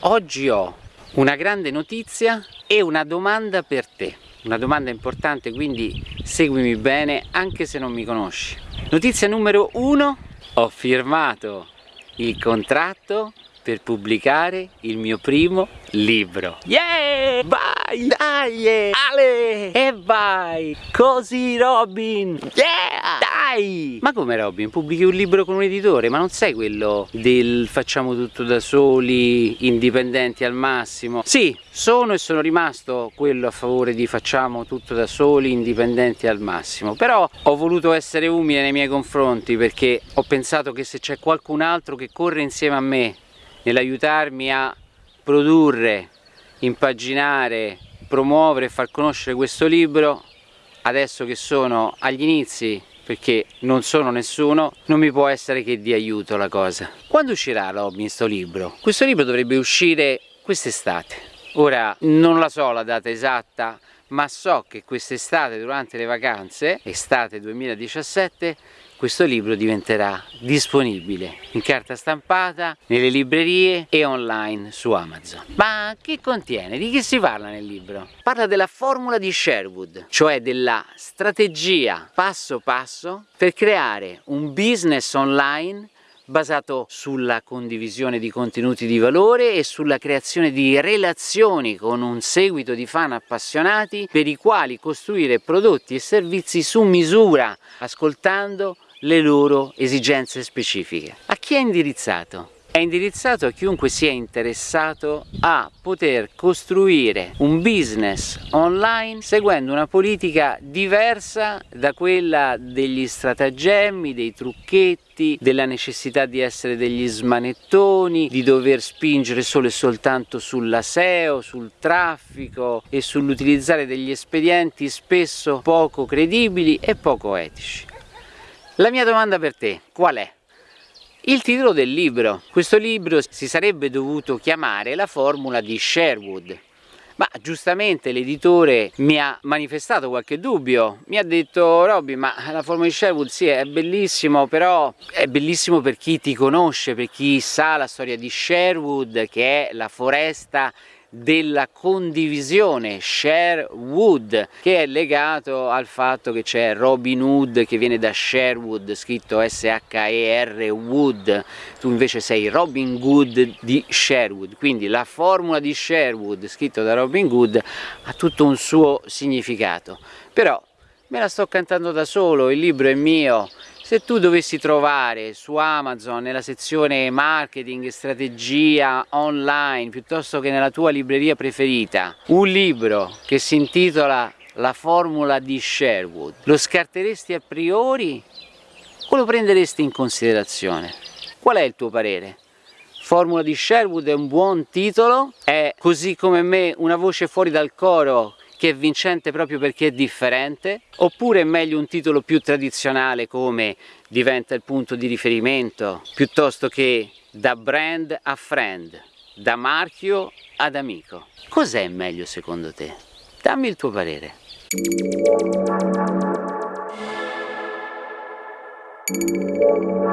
Oggi ho una grande notizia e una domanda per te. Una domanda importante, quindi seguimi bene anche se non mi conosci. Notizia numero uno, ho firmato il contratto per pubblicare il mio primo libro. Yeah! Vai! Dai! Ale! Vai! Così Robin! Yeah! Dai! Ma come Robin? Pubblichi un libro con un editore? Ma non sei quello del facciamo tutto da soli, indipendenti al massimo? Sì, sono e sono rimasto quello a favore di facciamo tutto da soli, indipendenti al massimo. Però ho voluto essere umile nei miei confronti perché ho pensato che se c'è qualcun altro che corre insieme a me nell'aiutarmi a produrre, impaginare, promuovere e far conoscere questo libro adesso che sono agli inizi perché non sono nessuno, non mi può essere che di aiuto la cosa. Quando uscirà Robin sto libro? Questo libro dovrebbe uscire quest'estate. Ora non la so la data esatta, ma so che quest'estate durante le vacanze, estate 2017, questo libro diventerà disponibile in carta stampata, nelle librerie e online su Amazon. Ma che contiene? Di che si parla nel libro? Parla della formula di Sherwood, cioè della strategia passo passo per creare un business online basato sulla condivisione di contenuti di valore e sulla creazione di relazioni con un seguito di fan appassionati per i quali costruire prodotti e servizi su misura, ascoltando le loro esigenze specifiche. A chi è indirizzato? È indirizzato a chiunque sia interessato a poter costruire un business online seguendo una politica diversa da quella degli stratagemmi, dei trucchetti, della necessità di essere degli smanettoni, di dover spingere solo e soltanto sulla SEO, sul traffico e sull'utilizzare degli espedienti spesso poco credibili e poco etici. La mia domanda per te qual è? Il titolo del libro. Questo libro si sarebbe dovuto chiamare La formula di Sherwood. Ma giustamente l'editore mi ha manifestato qualche dubbio, mi ha detto Robby ma la formula di Sherwood sì è bellissimo però è bellissimo per chi ti conosce, per chi sa la storia di Sherwood che è la foresta della condivisione Sherwood che è legato al fatto che c'è Robin Hood che viene da Sherwood scritto S-H-E-R Wood. Tu invece sei Robin Hood di Sherwood. Quindi la formula di Sherwood scritto da Robin Hood ha tutto un suo significato. Però me la sto cantando da solo, il libro è mio se tu dovessi trovare su Amazon nella sezione marketing strategia online piuttosto che nella tua libreria preferita un libro che si intitola La formula di Sherwood, lo scarteresti a priori o lo prenderesti in considerazione? Qual è il tuo parere? Formula di Sherwood è un buon titolo, è così come me una voce fuori dal coro che è vincente proprio perché è differente, oppure è meglio un titolo più tradizionale come diventa il punto di riferimento, piuttosto che da brand a friend, da marchio ad amico. Cos'è meglio secondo te? Dammi il tuo parere. Thank you.